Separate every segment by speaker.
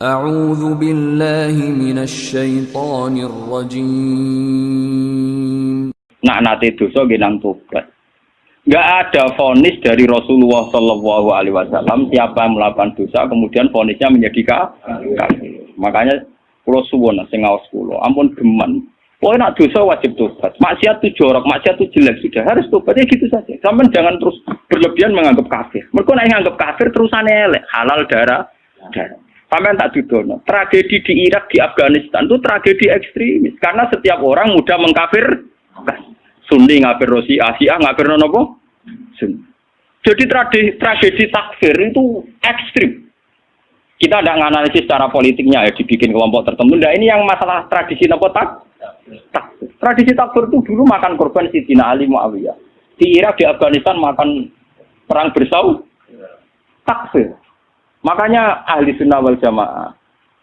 Speaker 1: أعوذ بالله من الشيطان الرجيم
Speaker 2: nak nate dosa nggih nang tobat. Enggak ada vonis dari Rasulullah Shallallahu Alaihi Wasallam siapa yang melakukan dosa kemudian vonisnya menjadi kafir. Makanya pulau suwon sing ngaos kulo, ampun geman. Pokoknya nak dosa wajib tobat. Maksiat itu jorok, maksiat itu jelek sudah harus tobat ya gitu saja. Sampai jangan terus berlebihan menganggap kafir. Mereka nak menganggap kafir terusannya elek, halal darah, darah. Sampai tak dudono. Tragedi di Irak, di Afghanistan itu tragedi ekstremis. Karena setiap orang mudah mengkafirkan. Sunni ngafir Rosi, Asia ngafir? Sunni. Jadi tragedi, tragedi takfir itu ekstrim. Kita tidak menganalisis secara politiknya ya dibikin kelompok tertentu. Nah ini yang masalah tradisi nopo tak? Tradisi takfir itu dulu makan korban Sidina Ali Muawiyah. Di Irak, di Afghanistan makan perang bersau takfir. Makanya ahli sunnah wal jamaah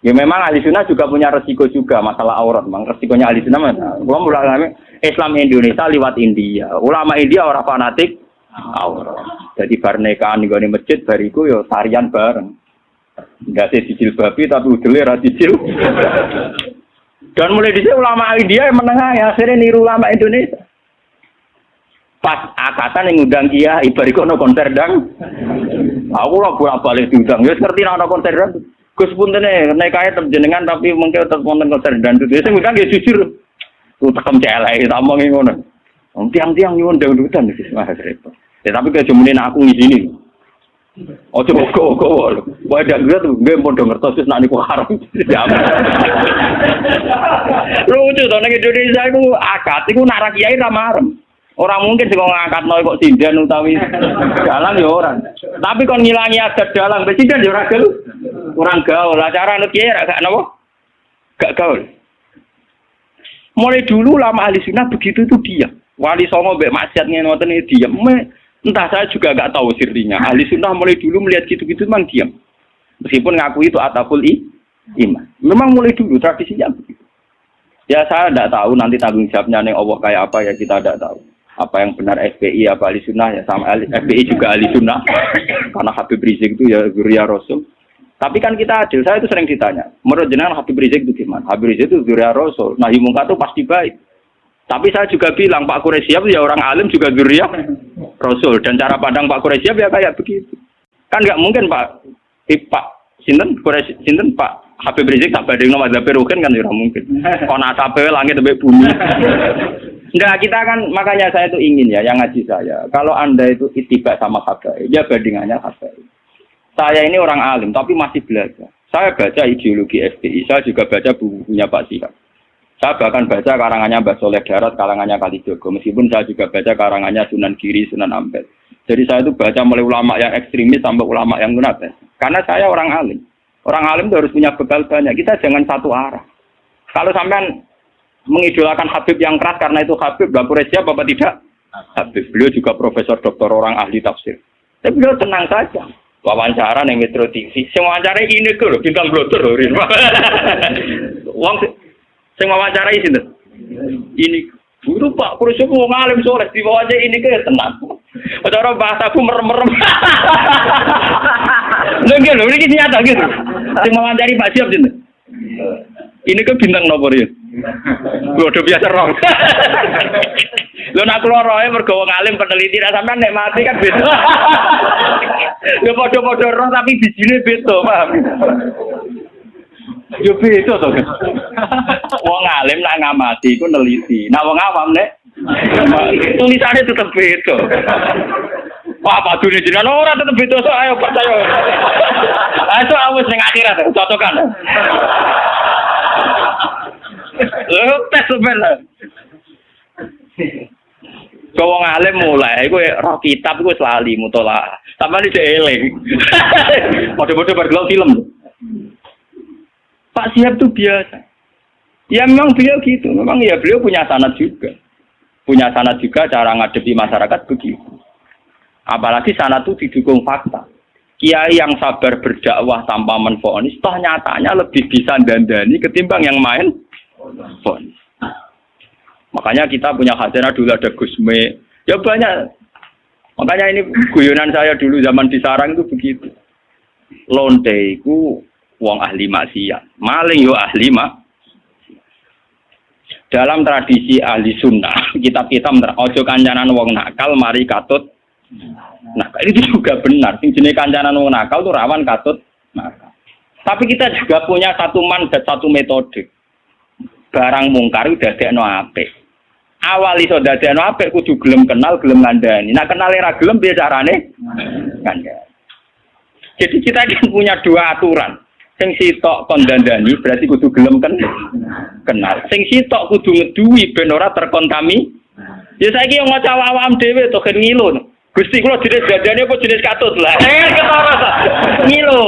Speaker 2: Ya memang ahli sunnah juga punya resiko juga masalah aurat. Memang resikonya ahli sunnah mana? Gua mulai Islam Indonesia lewat India. Ulama India orang fanatik aurat. Jadi bar nikahan di masjid bariku yo tarian bareng. Enggak sih cicil babi tapi udele ra cicil. Dan mulai di situ ulama India yang menengah ya akhirnya niru ulama Indonesia. Pas akatan yang ngundang kia ibariku no konser dang. Aku lah bolak balik diundang. Ya ngerti no konser dang. Gus pun nih, naik kaya terjenengan tapi mungkin tetap nonton konser dan itu. Saya bilang ya jujur, tuh tekem celek, sama ngono. Tiang-tiang nyuwun dangdutan sih, mas repot. Ya tapi kayak cumanin aku di sini. Oh coba kok kok, wah ada gue tuh gue mau denger terus nanti kok haram. Lucu tuh neng Indonesia itu akad, itu narak kiai ramarem. Orang mungkin sih ngangkat noy kok sindan utawi dalang ya orang. Tapi kon ngilangi adat dalang, presiden ya ora gaul. Kurang gaul. Lah cara anu kiai gak napa? Gak gaul. Mulai dulu lama ahli sunnah begitu itu dia. Wali songo mbek maksiat ngoten iki diam. Entah saya juga gak tahu sirrinya. Ahli sunnah mulai dulu melihat gitu-gitu memang diam. Meskipun ngaku itu ataful i, iman. Memang mulai dulu tradisinya. Ya saya tidak tahu nanti tanggung jawabnya nih Allah kayak apa ya kita tidak tahu apa yang benar FPI apa ahli sunnah? Ya sama FPI juga ahli sunnah. Karena Habib Rizik itu ya Zuria Rasul. Tapi kan kita adil. Saya itu sering ditanya menurut jenengan Habib Rizik itu gimana Habib Rizik itu Zuria Rasul. Nah Mungkar itu pasti baik. Tapi saya juga bilang Pak Quraisyab ya orang alim juga Zuria Rasul. Dan cara pandang Pak Quraisyab ya kayak begitu. Kan nggak mungkin Pak. Pak Sinten? Quraisy Sinten? Pak Habib Rizik tak badhe nama Rukin kan? Ya mungkin. Kono asape langit sampai bumi Enggak, kita kan makanya saya itu ingin ya yang ngaji saya. Kalau Anda itu itiba sama habaib, ya bandingannya habaib. Saya ini orang alim tapi masih belajar. Saya baca ideologi FPI, saya juga baca bukunya Pak Sihab. Saya bahkan baca karangannya Mbak Soleh Darat, karangannya Kalijogo. Meskipun saya juga baca karangannya Sunan Giri, Sunan Ampel. Jadi saya itu baca mulai ulama yang ekstremis sampai ulama yang gunakan. Karena saya orang alim. Orang alim itu harus punya bekal banyak. Kita jangan satu arah. Kalau sampean mengidolakan Habib yang keras karena itu Habib Bapak siapa apa tidak? Habib. Beliau juga profesor doktor orang ahli tafsir. Tapi beliau tenang saja. Wawancara nih Metro TV. Semua wawancara ini ke loh, bintang blotor loh. Uang sing wawancara ini Ini Guru Pak, kurus mau ngalim sore di bawah aja ini kayak tenang. Cara bahasa aku merem-merem. Lho lho ini nyata gitu. Sing wawancari Pak Siap gitu. Ini ke bintang nomor ya. Udah biasa roh. Lo nak keluar rohnya mergawa ngalim peneliti, nah sampai nek mati kan beda. Lo podo-podo roh tapi bijine beda, paham? Yo beda to. Wong ngalim nak ngamati iku neliti. Nah wong awam nek tulisannya tetap beda. Wah, apa dunia jenengan ora tetep beda ayo percaya. Ayo awis ning akhirat cocokan. Lho tes sebenarnya. Mulai, gue roh kitab gue selalu mutola. Sama ini eling. Bodoh-bodoh film. Pak Siap tuh biasa. Ya memang beliau gitu. Memang ya beliau punya sanat juga. Punya sanat juga cara ngadepi masyarakat begitu. Apalagi sanat itu didukung fakta. Kiai yang sabar berdakwah tanpa menfonis, toh nyatanya lebih bisa dandani ketimbang yang main fonis. Makanya kita punya khazanah dulu ada Gusme. Ya banyak. Makanya ini guyonan saya dulu zaman di sarang itu begitu. Lonte itu wong ahli maksiat. Maling yo ahli mak. Dalam tradisi ahli sunnah, kitab-kitab ojo kancanan wong nakal mari katut Nah, itu juga benar. Sing jenis kancanan wong nakal tuh rawan katut nakal. Tapi kita juga punya satu mandat, satu metode. Barang mungkar udah no apik. Awal iso no apik kudu gelem kenal, gelem ngandani. Nah, kenal era gelem piye carane? Ngandani. Jadi kita kan punya dua aturan. Sing sitok kondandani berarti kudu gelem kan kenal. Sing sitok kudu ngeduwi ben ora terkontami. Ya saiki yang maca awam dhewe to kan ngilu. Gusti kula jenis dadane apa jenis katut lah. Eh ketara ngilu.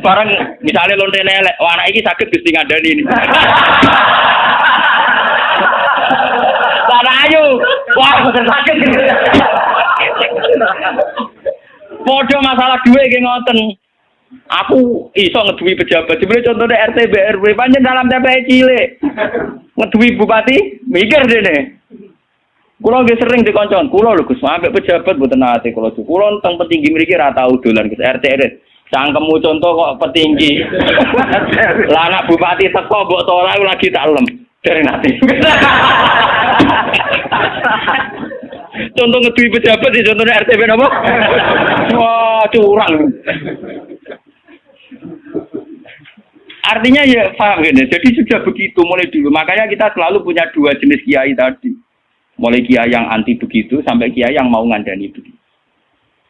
Speaker 2: Barang misalnya lonte lelek, wah anak ini sakit gusti ngadani ini. Sana ayo, wah bener sakit. Podo masalah duit kayak ngoten. Aku iso ngeduwi pejabat. Sebenarnya contohnya RT BRW panjang dalam TPI cilik. Ngeduwi bupati, mikir deh nih. Kulo nggih sering dikoncon, kulo lho Gus, sampe pejabat mboten nate kulo. Kulo teng petinggi mriki ra tau dolan Gus RT RT. Cangkemmu contoh kok petinggi. Lah anak bupati teko mbok tolak lagi tak lem. Dari nanti. Contoh ngedui pejabat di contohnya RTP apa? Wah, curang. Artinya ya paham gini. Jadi sudah begitu mulai dulu. Makanya kita selalu punya dua jenis kiai tadi. Mulai kiai yang anti begitu sampai kiai yang mau ngandani begitu.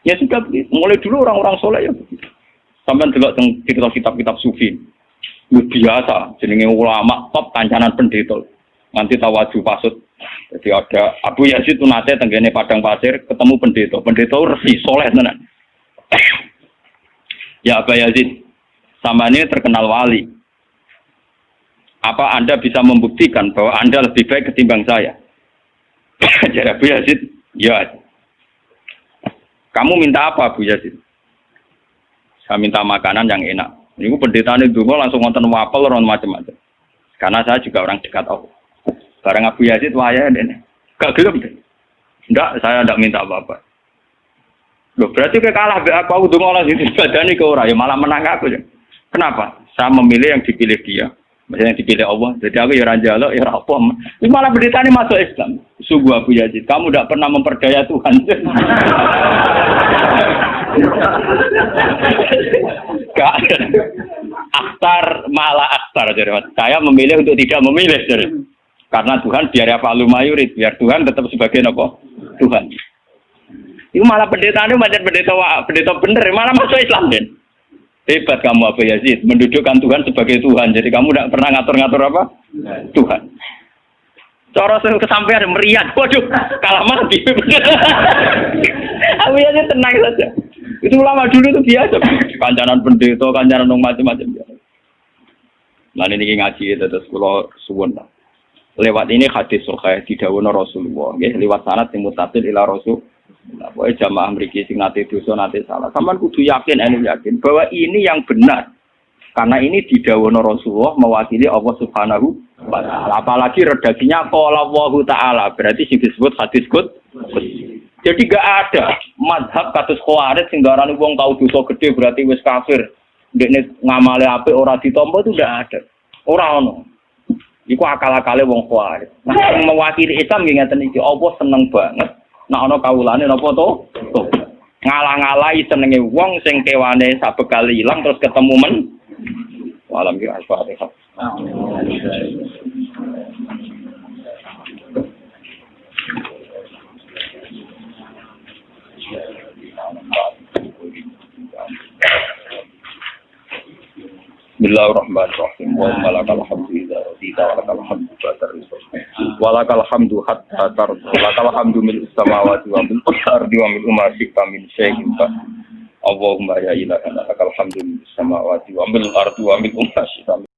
Speaker 2: Ya sudah begitu. Mulai dulu orang-orang soleh ya begitu. Sampai juga di kitab-kitab sufi. Biasa, jenenge ulama top kancanan pendeta. Nanti tawaju pasut. Jadi ada Abu Yazid itu nate tenggene padang pasir ketemu pendeta. Pendeta resi soleh tenan. ya Abu Yazid, sama ini terkenal wali. Apa Anda bisa membuktikan bahwa Anda lebih baik ketimbang saya? Jadi Abu Yazid, ya. Kamu minta apa Abu Yazid? Saya minta makanan yang enak. Ini pendeta ini dulu langsung nonton wapel, orang macam-macam. Karena saya juga orang dekat Allah. Barang Abu Yazid waya ini. Gak gelem deh. Enggak, saya enggak minta apa-apa. Loh, berarti ke kalah be aku udah ngolah sini badani ke orang ya malah menang aku. Kenapa? Saya memilih yang dipilih dia. Maksudnya yang dipilih Allah. Jadi aku ya raja lo, ya apa. Ini malah berita ini masuk Islam. Sungguh Abu Yazid, kamu tidak pernah memperdaya Tuhan. Gak. Akhtar malah akhtar. Jadi, saya memilih untuk tidak memilih. Jadi. Karena Tuhan biar apa lu mayurit, biar Tuhan tetap sebagai nopo Tuhan. Itu malah pendeta ini macam pendeta pendeta bener, malah masuk Islam kan. Hebat kamu Abu Yazid, mendudukkan Tuhan sebagai Tuhan. Jadi kamu tidak pernah ngatur-ngatur apa? Tuhan. Cara kesampaian meriah, waduh, kalah mati. Abu Yazid tenang saja. Itu ulama dulu itu biasa. Kancanan pendeta, kancanan macam-macam. Nah ini ngaji terus kalau suwun lewat ini hadis sahih didhawuhna Rasulullah nggih lewat sanad sing mutasil ila Rasul Nah, pokoknya jamaah mriki sing nate dosa nate salah. Sampeyan kudu yakin ene yakin bahwa ini yang benar. Karena ini didhawuhna Rasulullah mewakili Allah Subhanahu wa taala. Apalagi redaksinya qala Allah taala, berarti sing disebut hadis kut. Jadi gak ada madhab kados khawarij sing darani wong tau dosa gede berarti wis kafir. Dekne ngamale apik ora ditampa itu ndak ada. Ora ono. Iku akal-akale wong kuat. Nah, yang mewakili Islam nggih ngeten iki, seneng banget. Nah ana kawulane napa to? Ngalah-ngalahi senenge wong sing kewane sabekali ilang terus ketemu men. Walam. Bismillahirrahmanirrahim. Wa malakal hamdu idza radita wa lakal hamdu ba'da ridha. Wa lakal hamdu hatta tarda. Wa lakal hamdu mil samawati wa mil ardi wa mil ma syi'ta min syai'in ba. Allahumma ya ilahana lakal hamdu mil samawati wa mil ardi wa mil ma syi'ta